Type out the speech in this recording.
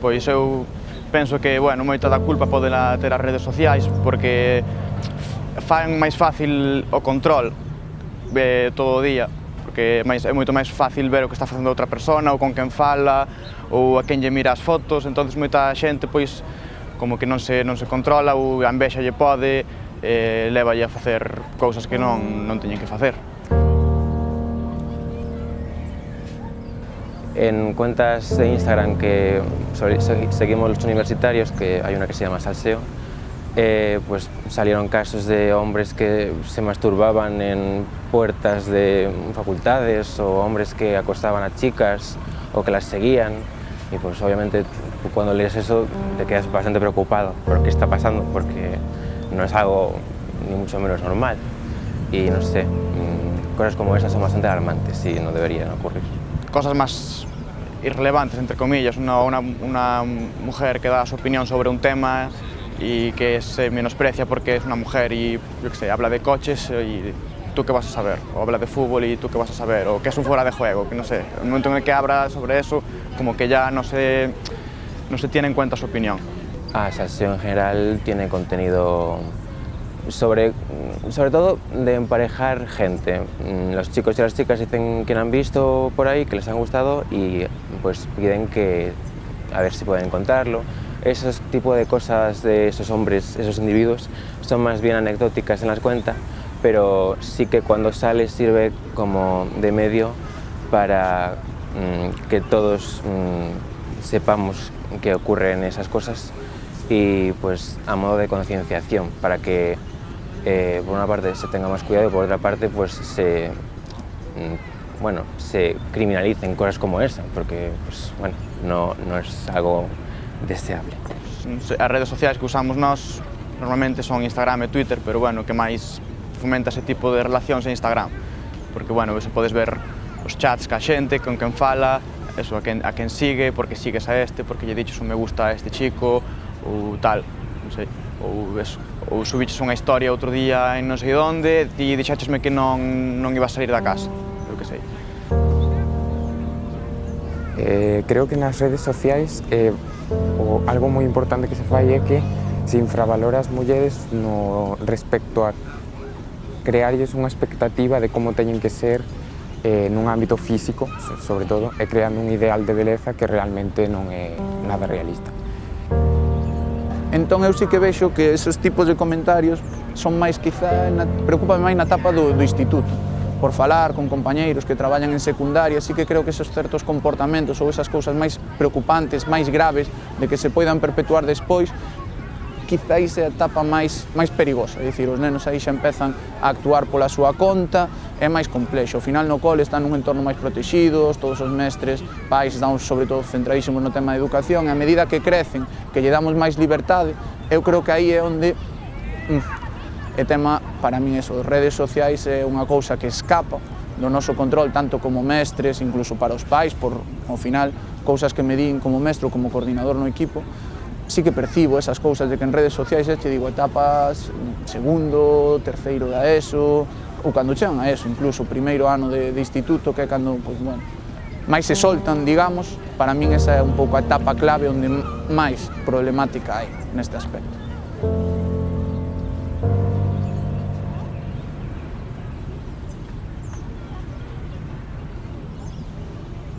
Pois eu penso que, bueno, moita da culpa podela ter as redes sociais porque fan máis fácil o control eh, todo o día porque máis, é moito máis fácil ver o que está facendo outra persona ou con quen fala ou a quen lle mira as fotos entonces moita xente pois como que non se, non se controla ou a envexa lle pode eh, leva a facer cousas que non, non teñen que facer. En cuentas de Instagram que seguimos los universitarios, que hay una que se llama Salseo, eh, pues salieron casos de hombres que se masturbaban en puertas de facultades o hombres que acostaban a chicas o que las seguían y pues obviamente cuando lees eso te quedas bastante preocupado por qué está pasando porque no es algo ni mucho menos normal y no sé, mm, cosas como esas son bastante alarmantes y no deberían ocurrir. Cosas más irrelevantes, entre comillas, una, una, una mujer que da su opinión sobre un tema y que se menosprecia porque es una mujer y, yo qué sé, habla de coches y tú qué vas a saber, o habla de fútbol y tú qué vas a saber, o que es un fuera de juego, que no sé, en el momento en el que habla sobre eso, como que ya no se, no se tiene en cuenta su opinión. Ah, Salseo en general tiene contenido sobre, sobre todo de emparejar gente. Mm, los chicos y las chicas dicen que han visto por ahí, que les han gustado y pues piden que a ver si pueden contarlo. Esos tipo de cosas de esos hombres, esos individuos, son más bien anecdóticas en las cuentas, pero sí que cuando sale sirve como de medio para mm, que todos mm, sepamos que ocurren esas cosas y pues a modo de concienciación para que eh, por una parte se tenga más cuidado y por otra parte pues se, mm, bueno, se criminalicen cosas como esa, porque pues, bueno, no, no es algo deseable. As redes sociais que usamos nós normalmente son Instagram e Twitter, pero bueno, que máis fomenta ese tipo de relacións en Instagram, porque bueno, se podes ver os chats ca xente, con quen fala, eso, a quen, a quen sigue, porque sigues a este, porque lle diches un me gusta a este chico, ou tal, non sei ou eso, ou subiches unha historia outro día en non sei onde, ti deixachesme que non, non iba a salir da casa, eu que sei. Eh, creo que nas redes sociais eh, o, algo moi importante que se fai é que se infravalora as mulleres no respecto a crearlles unha expectativa de como teñen que ser eh, nun ámbito físico, sobre todo, e creando un ideal de beleza que realmente non é nada realista. Entón eu sí que vexo que esos tipos de comentarios son máis quizá, na, preocupan máis na etapa do, do instituto por falar con compañeiros que traballan en secundaria, así que creo que esos certos comportamentos ou esas cousas máis preocupantes, máis graves, de que se poidan perpetuar despois, quizáis é a etapa máis, máis perigosa, é dicir, os nenos aí xa empezan a actuar pola súa conta, é máis complexo. Ao final no cole están nun entorno máis protegidos, todos os mestres, pais, estamos sobre todo centradísimos no tema de educación, e a medida que crecen, que lle damos máis libertade, eu creo que aí é onde mm, é tema, para min, eso, redes sociais é unha cousa que escapa do noso control, tanto como mestres, incluso para os pais, por, ao final, cousas que me din como mestre como coordinador no equipo, sí que percibo esas cousas de que en redes sociais te digo etapas segundo, terceiro da ESO, ou cando chegan a ESO, incluso o primeiro ano de, de instituto, que é cando, pois, bueno, máis se soltan, digamos, para min esa é un pouco a etapa clave onde máis problemática hai neste aspecto.